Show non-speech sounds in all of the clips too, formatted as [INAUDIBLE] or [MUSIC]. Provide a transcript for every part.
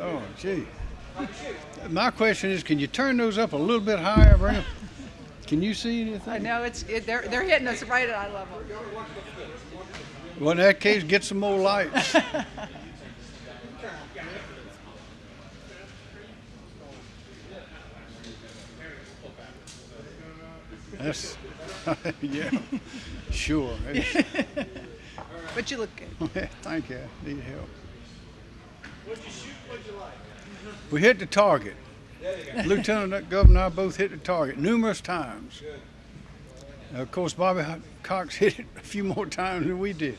Oh, gee. My question is, can you turn those up a little bit higher, 'em- Can you see anything? I know it's it, they're they're hitting us right at eye level. Well, in that case, get some more lights. [LAUGHS] That's, [LAUGHS] yeah, sure. [LAUGHS] But you look good. Thank you. I Need help. We hit the target. Lieutenant Governor and I both hit the target numerous times. Of course, Bobby Cox [LAUGHS] hit it a few more times than we did.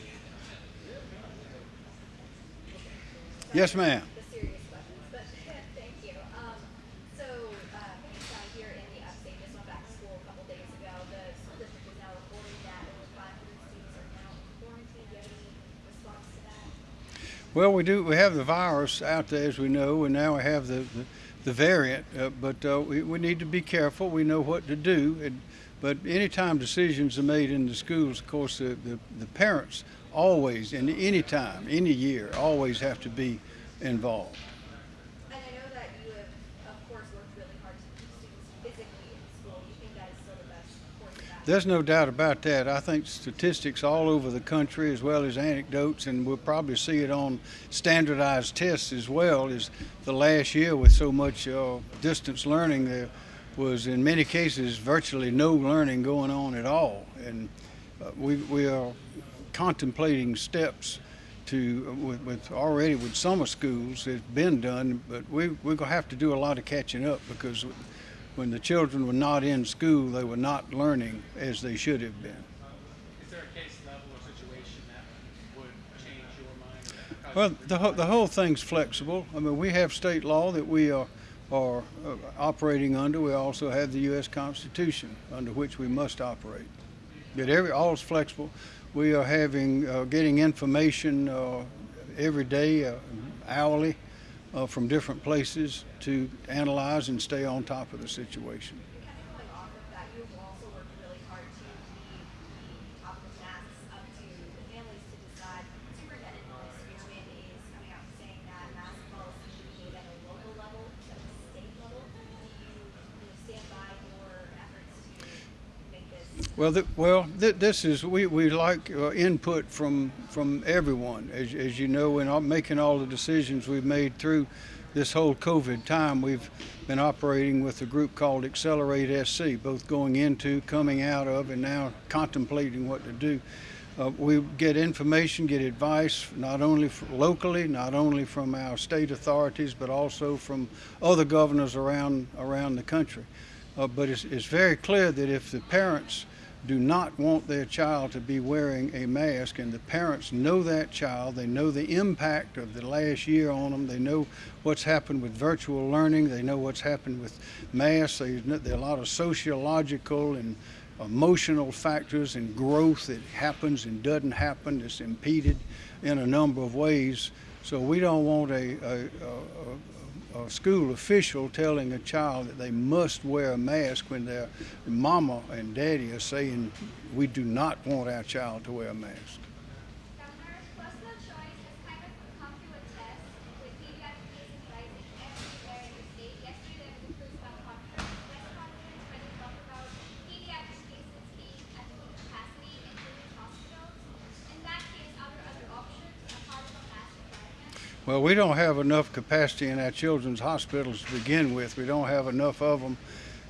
Yes, ma'am. the serious questions, but thank you. Um, so, uh, down here in the upstate, just went back to school a couple days ago. The school district is now reporting that over 500 students are now in quarantine. Do you have any response to that? Well, we do. We have the virus out there, as we know, and now we have the the, the variant. Uh, but uh, we, we need to be careful. We know what to do. And, but anytime decisions are made in the schools, of course, the, the, the parents always, and any time, any year, always have to be involved. And I know that you have, of course, worked really hard to keep students physically in school. Do you think that is still the best course of action? There's no doubt about that. I think statistics all over the country, as well as anecdotes, and we'll probably see it on standardized tests as well. Is the last year with so much uh, distance learning, there was in many cases virtually no learning going on at all, and uh, we we are contemplating steps to uh, with, with already with summer schools it's been done, but we we're gonna have to do a lot of catching up because when the children were not in school, they were not learning as they should have been. Is there a case level or situation that would change your mind? Well, the, whole- the whole thing's flexible. I mean, we have state law that we are, are uh, operating under. We also have the U.S. Constitution under which we must operate. But every, all is flexible. We are having, uh, getting information uh, every day, uh, hourly, Uh, from different places to analyze and stay on top of the situation. Kind of going off of that, you've also worked really hard to leave the top of the masks up to the families to decide. Superintendent Spearman is coming out and saying that mask policy should be made at a local level instead of a state level. Do you, you know, stand by your efforts to make this? Well, well, th- this is we, we like uh, input from from everyone. As, as you know, in all, making all the decisions we've made through this whole COVID time, we've been operating with a group called Accelerate SC, both going into, coming out of, and now contemplating what to do. Uh, we get information, get advice, not only locally, not only from our state authorities, but also from other governors around around the country. Uh, but it's, it's very clear that if the parents do not want their child to be wearing a mask, and the parents know that child, they know the impact of the last year on them, they know what's happened with virtual learning, they know what's happened with masks, they, there are a lot of sociological and emotional factors and growth that happens and doesn't happen that's impeded in a number of ways. So we don't want a, a, a, a, a school official telling a child that they must wear a mask when their mama and daddy are saying we do not want our child to wear a mask. Governor, personal choice has kind of come to a test with pediatric cases rising everywhere in the state. Yesterday there was a press conference, press conference where they talked about pediatric cases being at full capacity in children's hospitals. In that case, are there other options apart from mask requirement? Well, we don't have enough capacity in our children's hospitals to begin with. We don't have enough of them,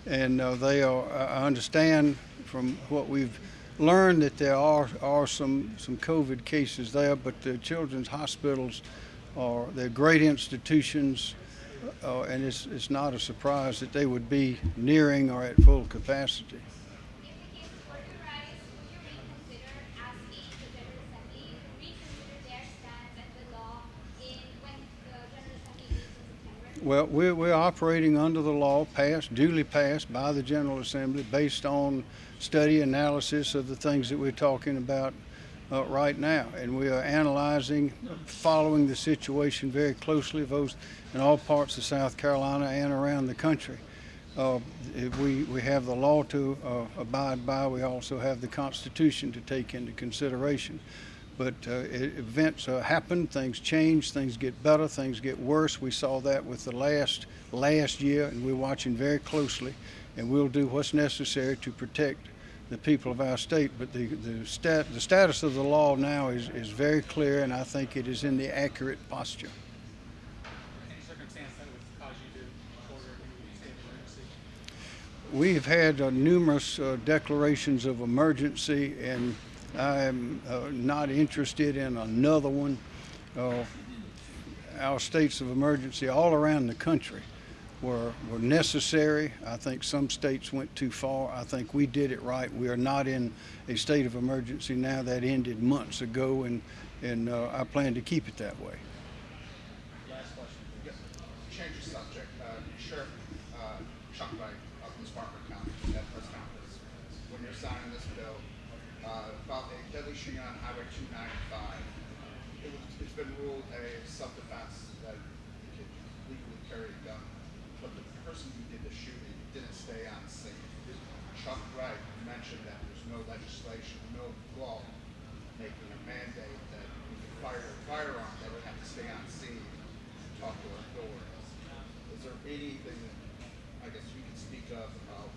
and uh, they are. I understand from what we've learned that there are are some some COVID cases there, but the children's hospitals are they're great institutions, uh, and it's it's not a surprise that they would be nearing or at full capacity. If the cases were to rise, would you reconsider asking the General Assembly to reconsider their stance and the law in when the General Assembly meets in September? Well, we're, we're operating under the law passed, duly passed by the General Assembly based on study analysis of the things that we're talking about uh, right now. And we are analyzing, following the situation very closely, both in all parts of South Carolina and around the country. Uh, we, we have the law to uh, abide by. We also have the Constitution to take into consideration. But uh, events uh, happen, things change, things get better, things get worse. We saw that with the last last year, and we're watching very closely, and we'll do what's necessary to protect the people of our state. But the the, stat, the status of the law now is, is very clear, and I think it is in the accurate posture. Any circumstance that would cause you to order a new state of emergency? We have had uh, numerous uh, declarations of emergency, and I am uh, not interested in another one. Uh, our states of emergency all around the country were, were necessary. I think some states went too far. I think we did it right. We are not in a state of emergency now. That ended months ago, and, and uh, I plan to keep it that way. Last question. Change the subject. Uh, Sheriff uh, Chuck Wright of Parker County at press conference when you're signing this bill uh, Uh, about a deadly shooting on Highway 295. It it's been ruled a self-defense that you can legally carry a gun, but the person who did the shooting didn't stay on scene. Chuck Wright mentioned that there's no legislation, no law making a mandate that you fire a firearm, that would have to stay on scene and talk to authorities. Is there anything that, I guess you can speak of about,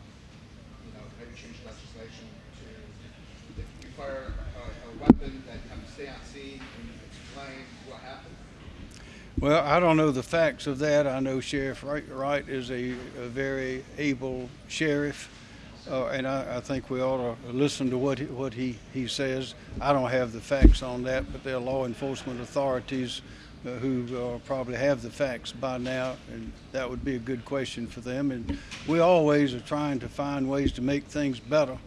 you know, maybe change legislation to, fire a, a weapon, that on scene and explain what happened? Well, I don't know the facts of that. I know Sheriff Wright, Wright is a, a very able sheriff, uh, and I, I think we ought to listen to what he, what he, he says. I don't have the facts on that, but there are law enforcement authorities uh, who uh, probably have the facts by now, and that would be a good question for them. And we always are trying to find ways to make things better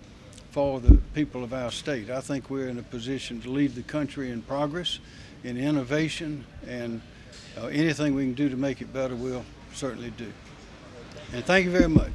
for the people of our state. I think we're in a position to lead the country in progress, in innovation, and uh, anything we can do to make it better, we'll certainly do. And thank you very much.